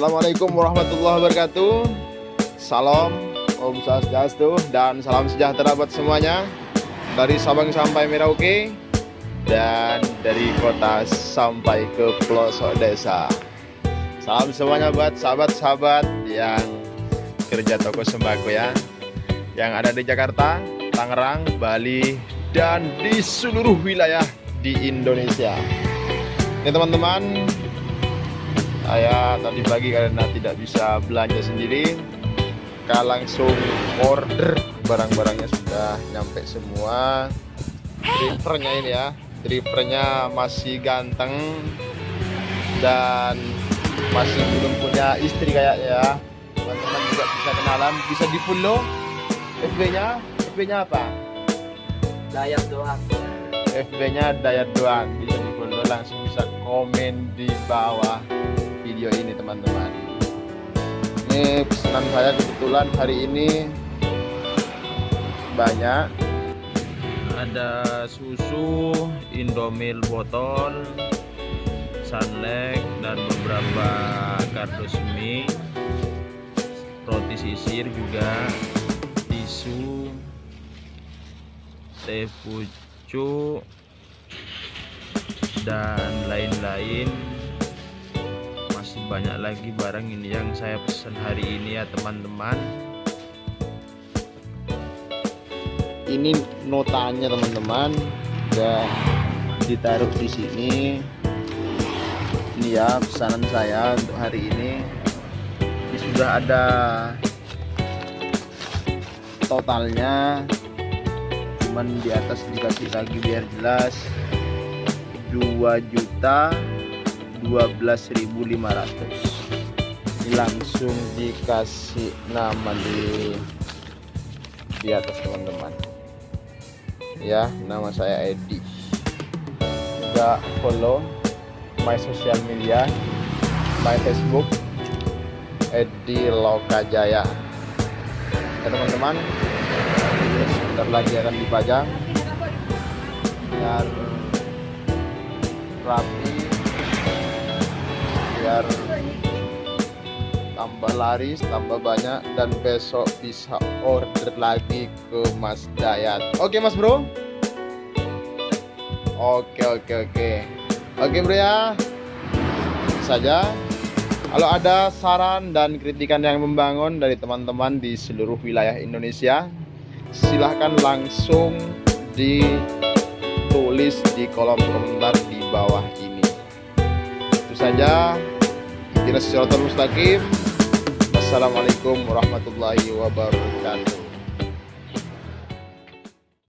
Assalamualaikum warahmatullahi wabarakatuh. Salam Om Swastiastu dan salam sejahtera buat semuanya. Dari Sabang sampai Merauke Dan dari kota sampai ke pelosok desa. Salam semuanya buat sahabat-sahabat yang kerja toko sembako ya. Yang ada di Jakarta, Tangerang, Bali, dan di seluruh wilayah di Indonesia. Ini teman-teman saya tadi pagi karena tidak bisa belanja sendiri kita langsung order. Barang-barangnya sudah nyampe semua. Drivernya ini ya drivernya masih ganteng dan masih belum punya istri kayaknya ya. Teman-teman juga bisa kenalan bisa di follow FB nya FB nya apa? Dayat doang. FB nya Dayat doang. Bisa di follow langsung bisa komen di bawah video ini teman-teman. Ini pesanan saya kebetulan hari ini banyak. Ada susu indomil botol sunlight dan beberapa kardus mie. Roti sisir juga tisu teh pucuk dan lain-lain banyak lagi barang ini yang saya pesan hari ini ya teman-teman. Ini notanya teman-teman. Udah ditaruh di sini. Ini ya pesanan saya untuk hari ini. Ini sudah ada totalnya. Cuman di atas dikasih lagi biar jelas. 2 juta 12.500 ini langsung dikasih nama di di atas teman-teman. Ya nama saya Edi. Juga follow my social media my Facebook Edi Lokajaya ya teman-teman. Sebentar lagi akan dipajang. Biar rapi biar tambah laris tambah banyak dan besok bisa order lagi ke Mas Dayat. Oke Mas Bro? Oke oke oke. Oke Bro ya. Saja. Kalau ada saran dan kritikan yang membangun dari teman-teman di seluruh wilayah Indonesia silahkan langsung ditulis di kolom komentar di bawah ini. Itu saja Ihdinas siratal mustaqim. Wassalamualaikum warahmatullahi wabarakatuh.